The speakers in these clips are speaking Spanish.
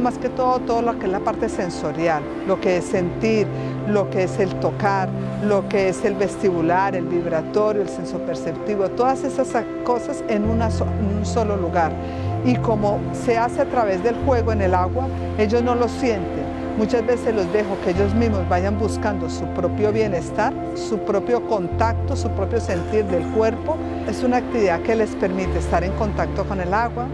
más que todo todo lo que es la parte sensorial, lo que es sentir, lo que es el tocar, lo que es el vestibular, el vibratorio, el senso perceptivo, todas esas cosas en, en un solo lugar. Y como se hace a través del juego en el agua, ellos no lo sienten. Muchas veces los dejo que ellos mismos vayan buscando su propio bienestar, su propio contacto, su propio sentir del cuerpo. Es una actividad que les permite estar en contacto con el agua,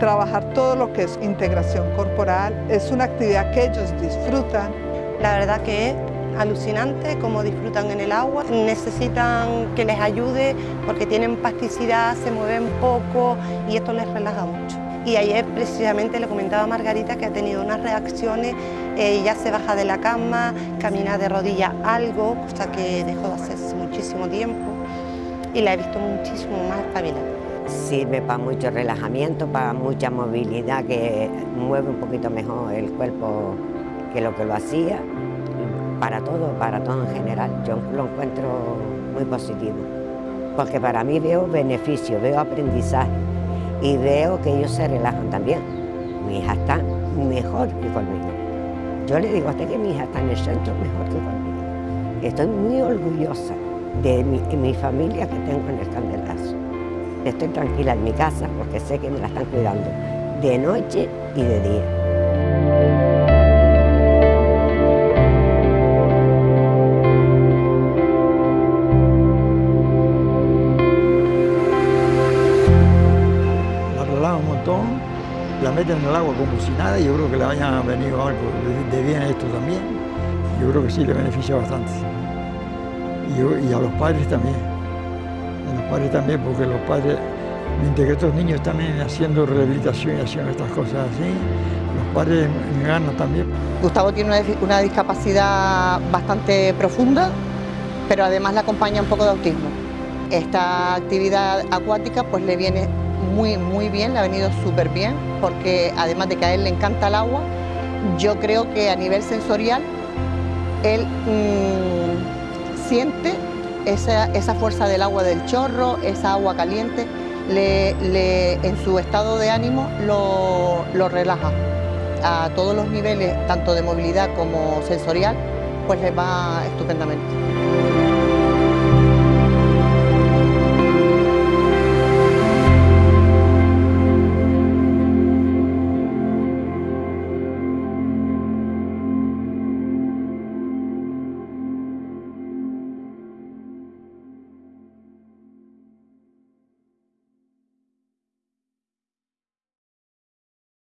trabajar todo lo que es integración corporal. Es una actividad que ellos disfrutan. La verdad que alucinante cómo disfrutan en el agua. Necesitan que les ayude porque tienen plasticidad, se mueven poco y esto les relaja mucho. Y ayer precisamente le comentaba a Margarita que ha tenido unas reacciones, eh, ya se baja de la cama, camina de rodillas algo, cosa que dejó de hacer muchísimo tiempo y la he visto muchísimo más espabilada. Sirve para mucho relajamiento, para mucha movilidad, que mueve un poquito mejor el cuerpo que lo que lo hacía para todo, para todo en general. Yo lo encuentro muy positivo, porque para mí veo beneficio, veo aprendizaje y veo que ellos se relajan también. Mi hija está mejor que conmigo. Yo le digo hasta que mi hija está en el centro mejor que conmigo. Estoy muy orgullosa de mi, mi familia que tengo en el Candelazo. Estoy tranquila en mi casa porque sé que me la están cuidando de noche y de día. Meten en el agua como si nada yo creo que le haya venido algo de bien esto también. Yo creo que sí le beneficia bastante. Y, a los padres también. A los padres también, porque los padres, mientras que estos niños están haciendo rehabilitación y haciendo estas cosas así, los padres ganan también. Gustavo tiene una, discapacidad bastante profunda, pero además le acompaña un poco de autismo. Esta actividad acuática pues le viene muy, muy bien, le ha venido súper bien, porque además de que a él le encanta el agua, yo creo que a nivel sensorial, él mm, siente esa, esa, fuerza del agua del chorro, esa agua caliente, le, en su estado de ánimo lo, lo relaja. A todos los niveles, tanto de movilidad como sensorial, pues le va estupendamente.